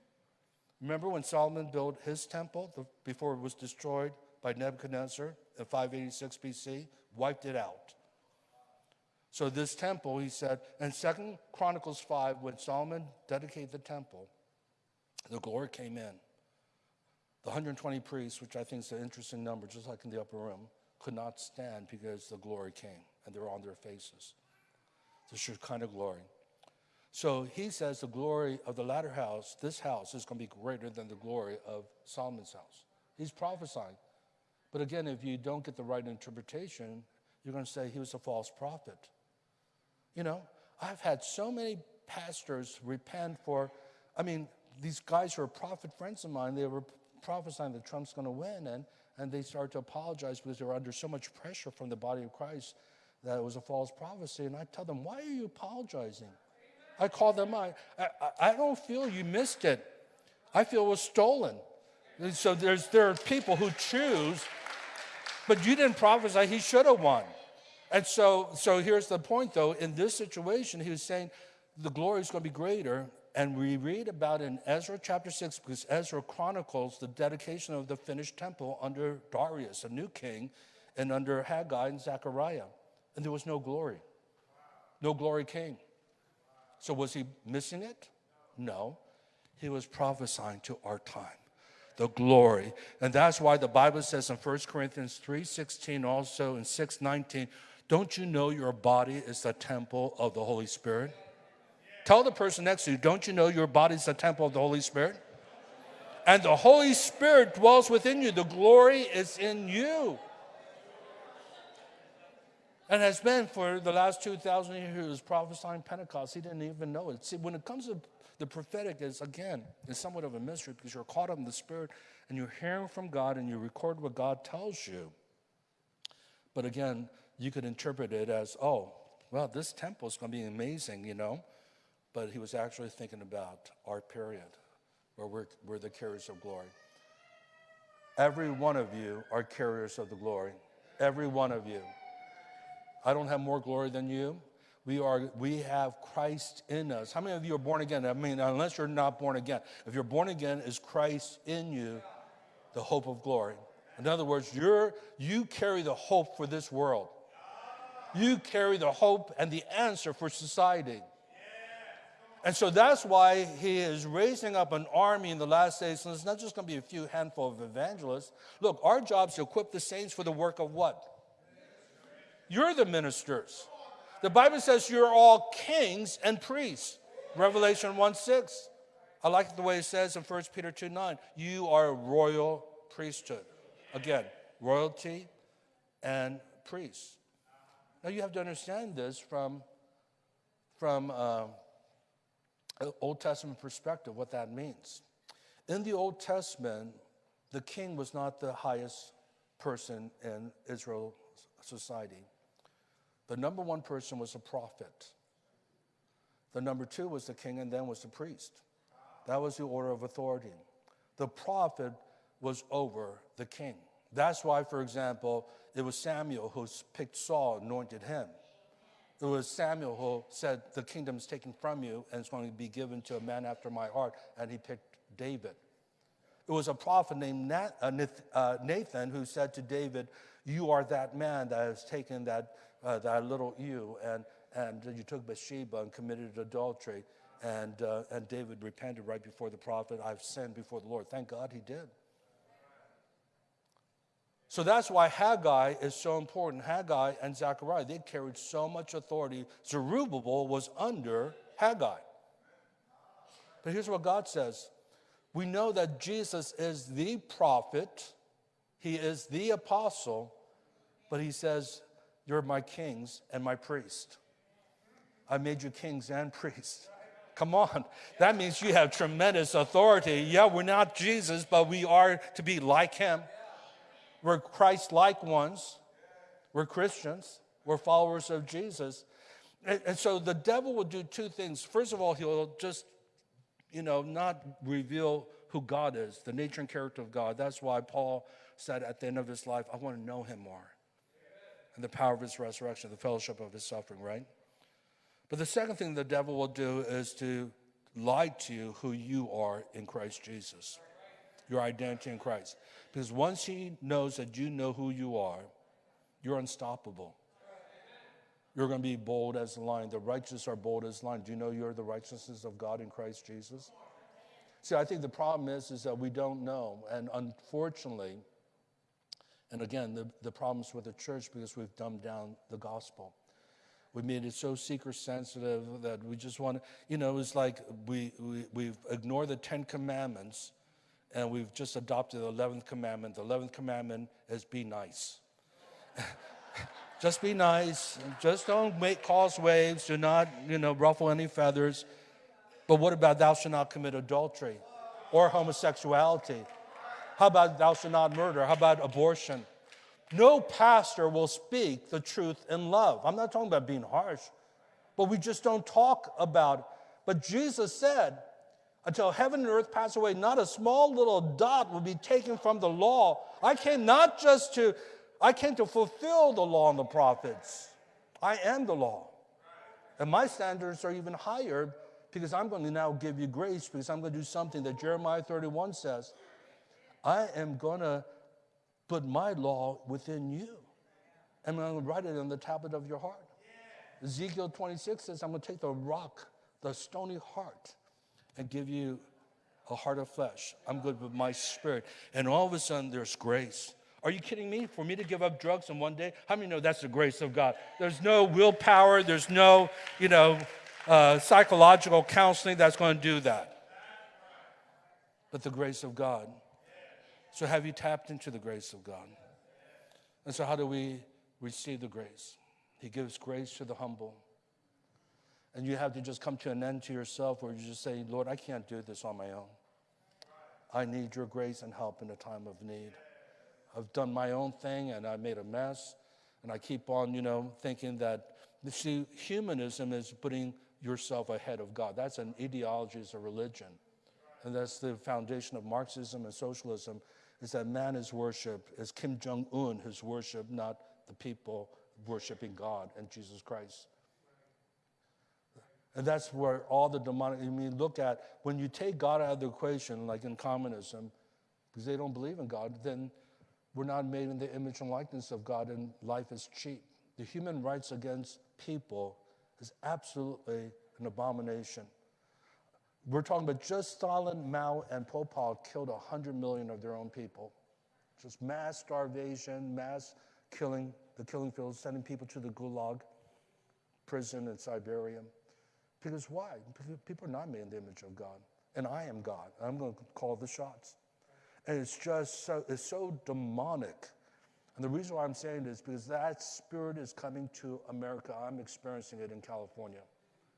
Remember when Solomon built his temple before it was destroyed by Nebuchadnezzar in 586 BC? Wiped it out. So this temple, he said, in Second Chronicles 5, when Solomon dedicated the temple, the glory came in. The 120 priests, which I think is an interesting number, just like in the upper room, could not stand because the glory came and they were on their faces. The of glory. So he says the glory of the latter house, this house, is going to be greater than the glory of Solomon's house. He's prophesying. But again, if you don't get the right interpretation, you're going to say he was a false prophet. You know, I've had so many pastors repent for, I mean, these guys who are prophet friends of mine, they were prophesying that Trump's going to win, and, and they started to apologize because they were under so much pressure from the body of Christ that it was a false prophecy. And I tell them, why are you apologizing? I call them I, I, I don't feel you missed it. I feel it was stolen. So there's, there are people who choose, but you didn't prophesy, he should have won. And so, so here's the point though in this situation, he was saying the glory is going to be greater. And we read about in Ezra chapter 6, because Ezra chronicles the dedication of the finished temple under Darius, a new king, and under Haggai and Zechariah. And there was no glory. No glory came. So was he missing it? No. He was prophesying to our time. The glory. And that's why the Bible says in 1 Corinthians 3:16, also in 6:19, don't you know your body is the temple of the Holy Spirit? Tell the person next to you, don't you know your body is the temple of the Holy Spirit? And the Holy Spirit dwells within you. The glory is in you and has been for the last 2,000 years he was prophesying Pentecost. He didn't even know it. See, when it comes to the prophetic, is again, is somewhat of a mystery because you're caught up in the Spirit and you're hearing from God and you record what God tells you. But again, you could interpret it as, oh, well, this temple is going to be amazing, you know. But he was actually thinking about our period, where we're, we're the carriers of glory. Every one of you are carriers of the glory. Every one of you. I don't have more glory than you. We, are, we have Christ in us. How many of you are born again? I mean, unless you're not born again. If you're born again, is Christ in you the hope of glory? In other words, you're, you carry the hope for this world. You carry the hope and the answer for society. And so that's why he is raising up an army in the last days. And it's not just going to be a few handful of evangelists. Look, our job is to equip the saints for the work of what? You're the ministers. The Bible says you're all kings and priests. Revelation 1 6. I like the way it says in 1 Peter 2 9. You are a royal priesthood. Again, royalty and priests. Now you have to understand this from, from uh, Old Testament perspective, what that means. In the Old Testament, the king was not the highest person in Israel society. The number one person was a prophet. The number two was the king, and then was the priest. That was the order of authority. The prophet was over the king. That's why, for example, it was Samuel who picked Saul, anointed him. It was Samuel who said, The kingdom is taken from you and it's going to be given to a man after my heart, and he picked David. It was a prophet named uh, uh, Nathan who said to David, You are that man that has taken that uh, that little ewe, and, and you took Bathsheba and committed adultery. And, uh, and David repented right before the prophet, I've sinned before the Lord. Thank God he did. So that's why Haggai is so important. Haggai and Zechariah, they carried so much authority. Zerubbabel was under Haggai. But here's what God says We know that Jesus is the prophet, he is the apostle, but he says, you're my kings and my priest. I made you kings and <laughs> priests. Come on. That means you have tremendous authority. Yeah, we're not Jesus, but we are to be like him. We're Christ like ones. We're Christians. We're followers of Jesus. And, and so the devil will do two things. First of all, he'll just, you know, not reveal who God is, the nature and character of God. That's why Paul said at the end of his life, I want to know him more and the power of his resurrection, the fellowship of his suffering, right? But the second thing the devil will do is to lie to you who you are in Christ Jesus, your identity in Christ. Because once he knows that you know who you are, you're unstoppable. You're going to be bold as a lion. The righteous are bold as a lion. Do you know you're the righteousness of God in Christ Jesus? See, I think the problem is, is that we don't know. And unfortunately, and again, the, the problems with the church because we've dumbed down the gospel. We made it so seeker sensitive that we just want to, you know, it's like we, we, we've ignored the Ten Commandments and we've just adopted the 11th commandment. The 11th commandment is be nice. <laughs> just be nice. Just don't make cause waves. Do not, you know, ruffle any feathers. But what about thou shalt not commit adultery or homosexuality? How about thou shalt not murder? How about abortion? No pastor will speak the truth in love. I'm not talking about being harsh, but we just don't talk about it. But Jesus said, until heaven and earth pass away, not a small little dot will be taken from the law. I came not just to, I came to fulfill the law and the prophets. I am the law. And my standards are even higher because I'm going to now give you grace because I'm going to do something that Jeremiah 31 says. I am going to put my law within you. And I'm going to write it on the tablet of your heart. Ezekiel 26 says, I'm going to take the rock, the stony heart, and give you a heart of flesh. I'm good with my spirit. And all of a sudden, there's grace. Are you kidding me? For me to give up drugs in one day? How many know that's the grace of God? There's no willpower, there's no, you know, uh, psychological counseling that's going to do that. But the grace of God. So, have you tapped into the grace of God? And so, how do we receive the grace? He gives grace to the humble. And you have to just come to an end to yourself where you just say, Lord, I can't do this on my own. I need your grace and help in a time of need. I've done my own thing and I made a mess. And I keep on, you know, thinking that, see, humanism is putting yourself ahead of God. That's an ideology, it's a religion. And that's the foundation of Marxism and socialism is that man is worship, is Kim Jong un his worship, not the people worshiping God and Jesus Christ. And that's where all the demonic, I mean, look at when you take God out of the equation, like in communism, because they don't believe in God, then we're not made in the image and likeness of God, and life is cheap. The human rights against people is absolutely an abomination. We're talking about just Stalin, Mao, and Pol Pot killed 100 million of their own people. Just mass starvation, mass killing, the killing fields, sending people to the Gulag prison in Siberia. Because why? People are not made in the image of God. And I am God. I'm going to call the shots. And it's just so, it's so demonic. And the reason why I'm saying this is because that spirit is coming to America. I'm experiencing it in California.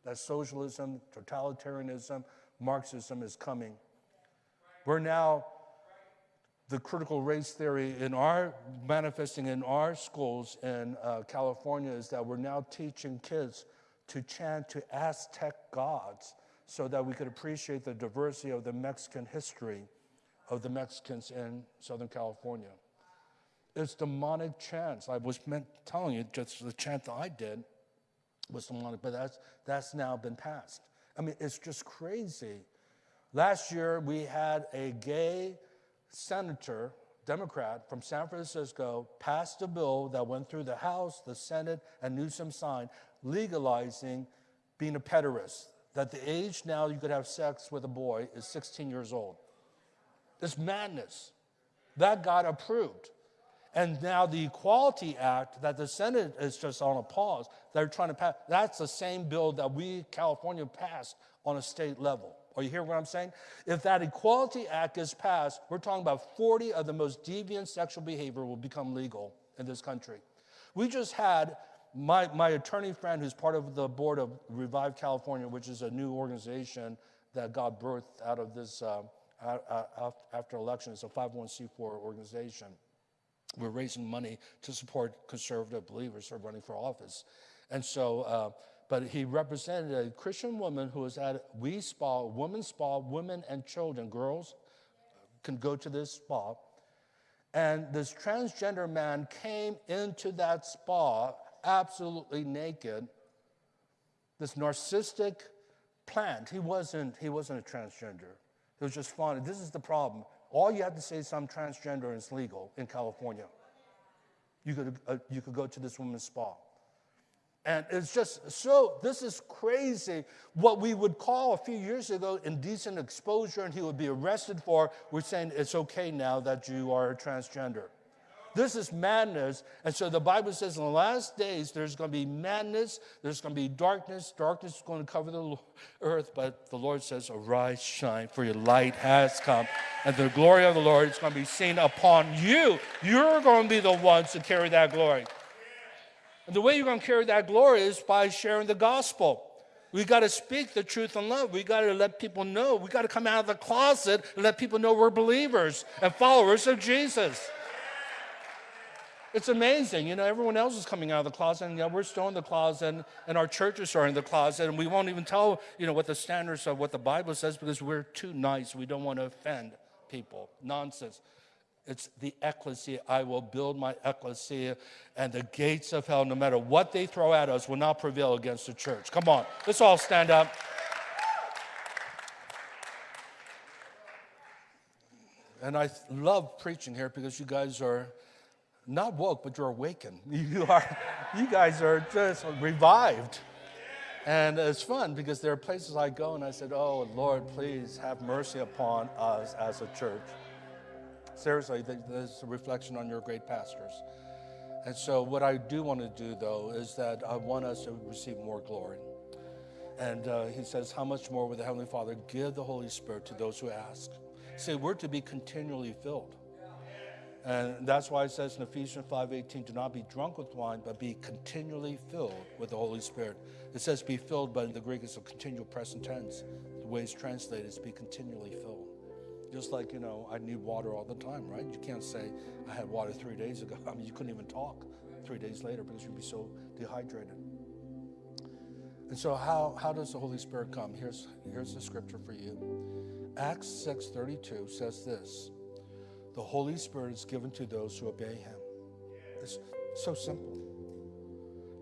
That socialism, totalitarianism, Marxism is coming. We're now, the critical race theory in our, manifesting in our schools in uh, California is that we're now teaching kids to chant to Aztec gods so that we could appreciate the diversity of the Mexican history of the Mexicans in Southern California. It's demonic chants. I was meant telling you just the chant that I did was demonic, but that's, that's now been passed. I mean, it's just crazy. Last year, we had a gay senator, Democrat from San Francisco, passed a bill that went through the House, the Senate, and Newsom signed, legalizing being a pederast. That the age now you could have sex with a boy is 16 years old. It's madness. That got approved. And now the Equality Act that the Senate is just on a pause, they're trying to pass, that's the same bill that we, California, passed on a state level. Are you hearing what I'm saying? If that Equality Act is passed, we're talking about 40 of the most deviant sexual behavior will become legal in this country. We just had my, my attorney friend, who's part of the board of Revive California, which is a new organization that got birthed out of this uh, after it's a 501c4 organization. We're raising money to support conservative believers who are running for office. And so, uh, but he represented a Christian woman who was at Wi Spa, women's spa, women and children, girls can go to this spa. And this transgender man came into that spa absolutely naked. This narcissistic plant. He wasn't, he wasn't a transgender. He was just fun. This is the problem. All you have to say is I'm transgender and it's legal in California. You could, uh, you could go to this woman's spa. And it's just so, this is crazy. What we would call a few years ago indecent exposure and he would be arrested for, we're saying it's okay now that you are transgender. This is madness. And so the Bible says in the last days, there's going to be madness, there's going to be darkness. Darkness is going to cover the earth, but the Lord says, Arise, shine, for your light has come. And the glory of the Lord is going to be seen upon you. You're going to be the ones to carry that glory. And the way you're going to carry that glory is by sharing the gospel. We got to speak the truth in love. We got to let people know. We got to come out of the closet and let people know we're believers and followers of Jesus. It's amazing. You know, everyone else is coming out of the closet, and we're still in the closet, and, and our churches are in the closet, and we won't even tell, you know, what the standards of what the Bible says because we're too nice. We don't want to offend people. Nonsense. It's the ecclesia. I will build my ecclesia, and the gates of hell, no matter what they throw at us, will not prevail against the church. Come on, let's all stand up. And I love preaching here because you guys are not woke, but you're awakened. <laughs> You are, you guys are just revived. And it's fun because there are places I go and I said, Oh, Lord, please have mercy upon us as a church. Seriously, there's a reflection on your great pastors. And so, what I do want to do, though, is that I want us to receive more glory. And uh, he says, How much more will the Heavenly Father give the Holy Spirit to those who ask? Say, we're to be continually filled. And that's why it says in Ephesians 5:18, do not be drunk with wine, but be continually filled with the Holy Spirit. It says be filled, but in the Greek it's a continual present tense. The way it's translated is be continually filled. Just like, you know, I need water all the time, right? You can't say, I had water three days ago. <laughs> I mean, you couldn't even talk three days later because you'd be so dehydrated. And so how, how does the Holy Spirit come? Here's, here's the scripture for you. Acts 6.32 says this, the Holy Spirit is given to those who obey him. It's so simple.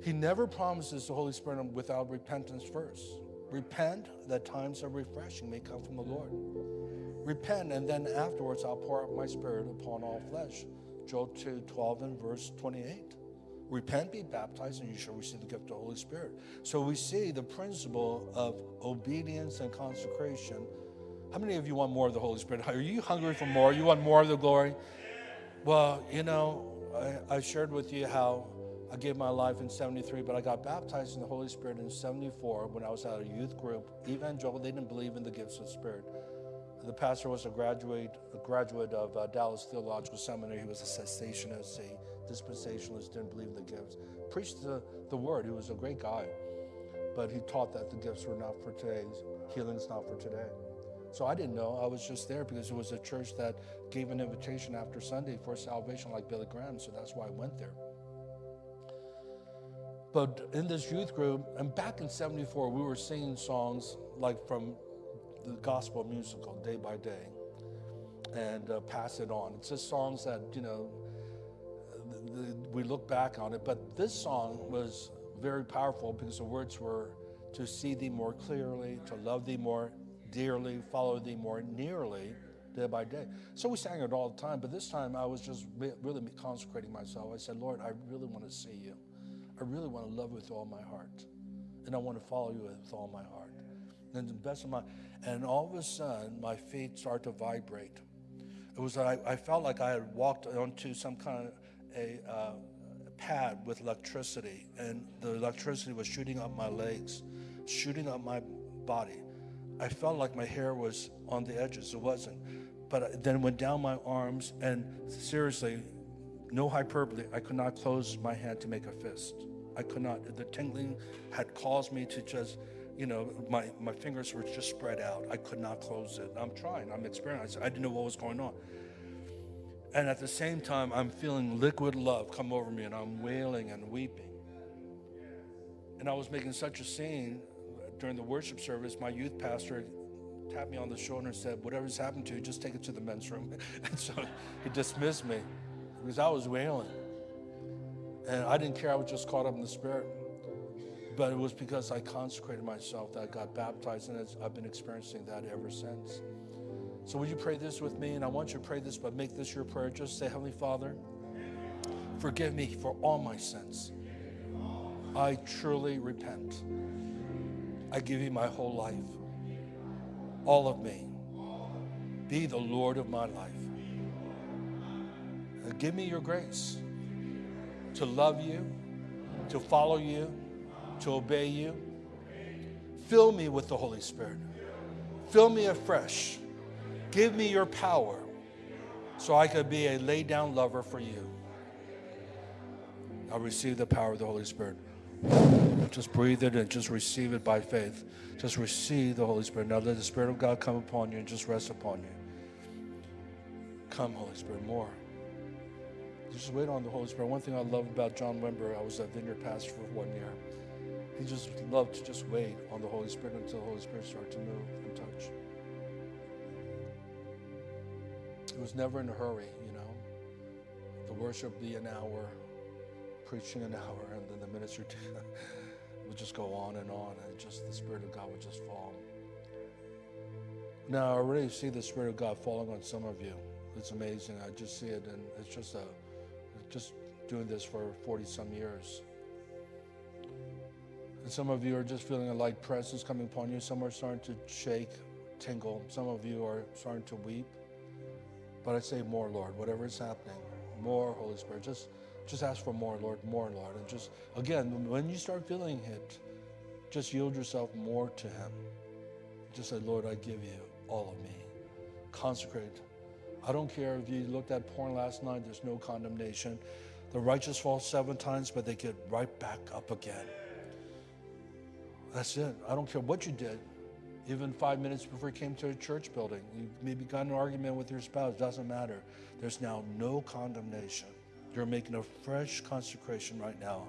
He never promises the Holy Spirit without repentance first. Repent that times of refreshing may come from the Lord. Repent, and then afterwards I'll pour out my spirit upon all flesh. Joel 2 12 and verse 28. Repent, be baptized, and you shall receive the gift of the Holy Spirit. So we see the principle of obedience and consecration how many of you want more of the Holy Spirit? Are you hungry for more? You want more of the glory? Well, you know, I, I shared with you how I gave my life in 73, but I got baptized in the Holy Spirit in 74 when I was at a youth group. Evangelical, they didn't believe in the gifts of the Spirit. The pastor was a graduate, a graduate of uh, Dallas Theological Seminary. He was a cessationist, a dispensationalist, didn't believe in the gifts. Preached the, the word. He was a great guy. But he taught that the gifts were not for today, healing's not for today. So I didn't know. I was just there because it was a church that gave an invitation after Sunday for salvation, like Billy Graham. So that's why I went there. But in this youth group, and back in 74, we were singing songs like from the gospel musical, Day by Day, and uh, Pass It On. It's just songs that, you know, we look back on it. But this song was very powerful because the words were to see thee more clearly, to love thee more dearly, follow thee more nearly day by day. So we sang it all the time, but this time I was just really consecrating myself. I said, Lord, I really want to see you. I really want to love you with all my heart. And I want to follow you with all my heart. And the best of my, and all of a sudden, my feet start to vibrate. It was, I, I felt like I had walked onto some kind of a uh, pad with electricity, and the electricity was shooting up my legs, shooting up my body. I felt like my hair was on the edges. It wasn't. But then went down my arms, and seriously, no hyperbole, I could not close my hand to make a fist. I could not. The tingling had caused me to just, you know, my, my fingers were just spread out. I could not close it. I'm trying, I'm experiencing. I didn't know what was going on. And at the same time, I'm feeling liquid love come over me, and I'm wailing and weeping. And I was making such a scene during the worship service, my youth pastor tapped me on the shoulder and said, Whatever's happened to you, just take it to the men's room. <laughs> and so he dismissed me because I was wailing. And I didn't care, I was just caught up in the spirit. But it was because I consecrated myself that I got baptized, and I've been experiencing that ever since. So, would you pray this with me? And I want you to pray this, but make this your prayer. Just say, Heavenly Father, forgive me for all my sins. I truly repent. I give you my whole life, all of me. Be the Lord of my life. And give me your grace to love you, to follow you, to obey you. Fill me with the Holy Spirit. Fill me afresh. Give me your power so I could be a laid down lover for you. I receive the power of the Holy Spirit. Just breathe it and just receive it by faith. Just receive the Holy Spirit. Now let the Spirit of God come upon you and just rest upon you. Come, Holy Spirit, more. Just wait on the Holy Spirit. One thing I love about John Wimber, I was a vineyard pastor for one year. He just loved to just wait on the Holy Spirit until the Holy Spirit started to move and touch. He was never in a hurry, you know. The worship be an hour, preaching an hour, and then the ministry <laughs> would just go on and on, and just the Spirit of God would just fall. Now, I already see the Spirit of God falling on some of you. It's amazing. I just see it, and it's just a, just doing this for 40 some years. And some of you are just feeling a light presence coming upon you. Some are starting to shake, tingle. Some of you are starting to weep. But I say more, Lord, whatever is happening, more, Holy Spirit. Just, just ask for more, Lord, more, Lord. And just, again, when you start feeling it, just yield yourself more to Him. Just say, Lord, I give you all of me. Consecrate. I don't care if you looked at porn last night, there's no condemnation. The righteous fall seven times, but they get right back up again. That's it. I don't care what you did. Even five minutes before you came to a church building, you maybe got an argument with your spouse, doesn't matter. There's now no condemnation. You're making a fresh consecration right now.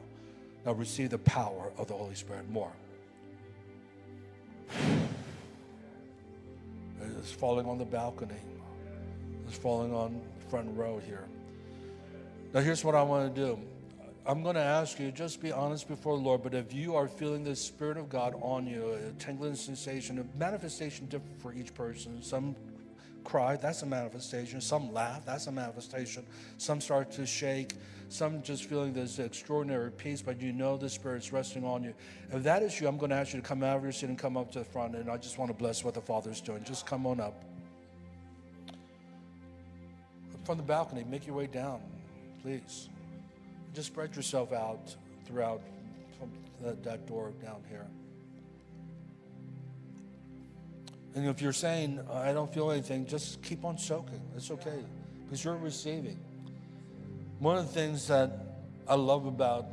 Now receive the power of the Holy Spirit more. It's falling on the balcony. It's falling on front row here. Now here's what I want to do. I'm going to ask you, just be honest before the Lord, but if you are feeling the Spirit of God on you, a tingling sensation, a manifestation different for each person. Some cry, that's a manifestation. Some laugh, that's a manifestation. Some start to shake. Some just feeling this extraordinary peace, but you know the Spirit's resting on you. If that is you, I'm going to ask you to come out of your seat and come up to the front, and I just want to bless what the Father's doing. Just come on up. From the balcony, make your way down, please. Just spread yourself out throughout that door down here. And if you're saying, I don't feel anything, just keep on soaking. It's okay because you're receiving. One of the things that I love about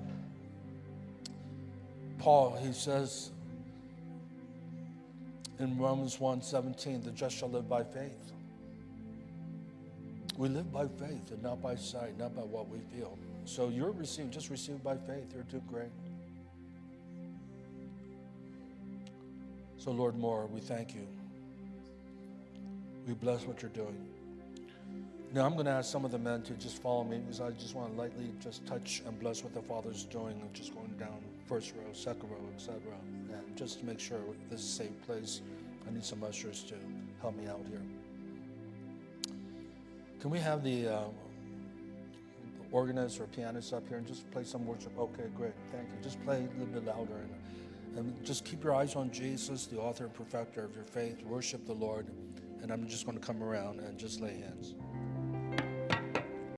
Paul, he says in Romans 1 17, the just shall live by faith. We live by faith and not by sight, not by what we feel. So you're receiving, just receive by faith. You're too great. So, Lord more, we thank you. We bless what you're doing. Now, I'm going to ask some of the men to just follow me because I just want to lightly just touch and bless what the Father's doing just going down first row, second row, etc. And just to make sure this is a safe place, I need some ushers to help me out here. Can we have the uh, organist or pianist up here and just play some worship? Okay, great. Thank you. Just play a little bit louder and, and just keep your eyes on Jesus, the author and perfecter of your faith. Worship the Lord. And I'm just going to come around and just lay hands.